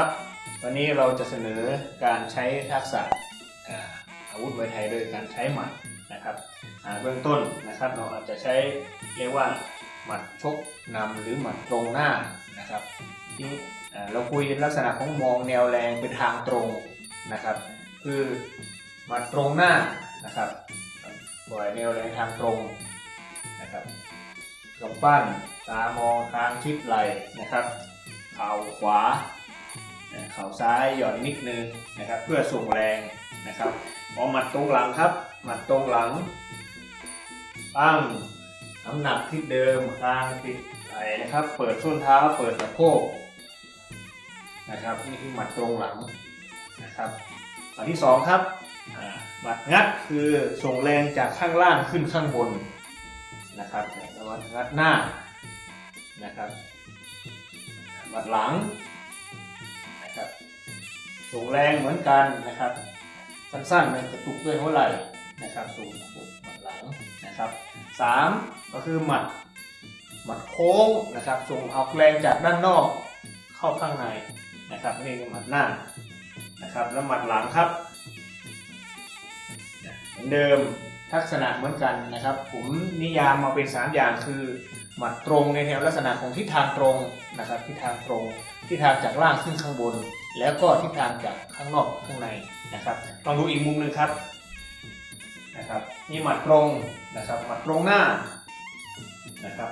ครับวันนี้เราจะเสนอการใช้ทักษะอาวุธมวยไทยโดยการใช้หมัดนะครับเบื้องต้นนะครับเราอาจจะใช้เรียกว่าหมัดชกนำหรือหมัดตรงหน้านะครับที่เราคุยลักษณะของมองแนวแรงเป็นทางตรงนะครับ คือหมัดตรงหน้านะครับปล่อยแนวแรงทางตรงนะครับกำปั้นตามองทางชิดไหลนะครับเข่าขวา เข่าซ้ายหย่อนนิดนึงนะครับ เพื่อส่งแรงนะครับพอหมัดตรงหลังครับ หมัดตรงหลังตั้งน้ำหนักที่เดิมคางติดไหลนะครับ เปิดส้นเท้าเปิดสะโพกนะครับนี่คือหมัดตรงหลังนะครับอันที่สองครับหมัดงัดคือส่งแรงจากข้างล่างขึ้นข้างบนนะครับแล้วหมัดงัดหน้านะครับหมัดหลัง ส่งแรงเหมือนกันนะครับ สั้นๆมันกระตุกด้วยหัวไหล่นะครับส่งหมัดหลังนะครับสามก็คือหมัดหมัดโค้งนะครับส่งเอาแรงจากด้านนอกเข้าข้างในนะครับนี่คือหมัดหน้านะครับแล้วหมัดหลังครับเหมือนเดิมทักษณะเหมือนกันนะครับ ผมนิยามมาเป็นสามอย่างคือ หมัดตรงในแนวลักษณะของทิศทางตรงนะครับทิศทางตรงทิศทางจากล่างขึ้นข้างบน แล้วก็ทิศทางจากข้างนอกข้างในนะครับลองดูอีกมุมหนึ่งครับนะครับนี่หมัดตรงนะครับหมัดตรงหน้านะครับ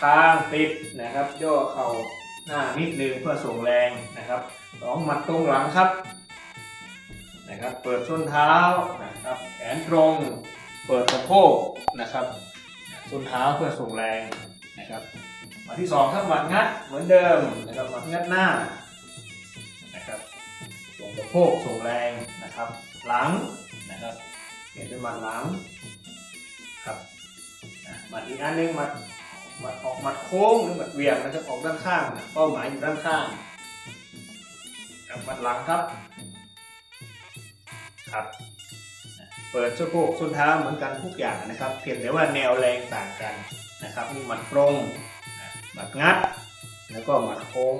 ค้างติดนะครับย่อเข่าหน้านิดนึงเพื่อส่งแรงนะครับสองหมัดตรงหลังครับนะครับ เปิดส้นเท้านะครับแขนตรง เปิดสะโพกนะครับส้นเท้าเพื่อส่งแรงนะครับหมัดที่สองครับหมัดงัดเหมือนเดิมนะครับหมัดงัดหน้า สะโพกส่งแรงนะครับ หลังนะครับเปลี่ยนเป็นมัดหลังครับมัดอีกอันหนึงมัดมัดออกมัดโค้งหรือมัดเวี่ยงนะครับออกด้านข้าง เป้าหมายอยู่ด้านข้างครับมัดหลังครับครับเปิดสะโพกส้นเท้าเหมือนกันทุกอย่างนะครับ เพียงแต่ว่าแนวแรงต่างกันนะครับมีหมัดตรงหมัดงัด แล้วก็หมัดโค้ง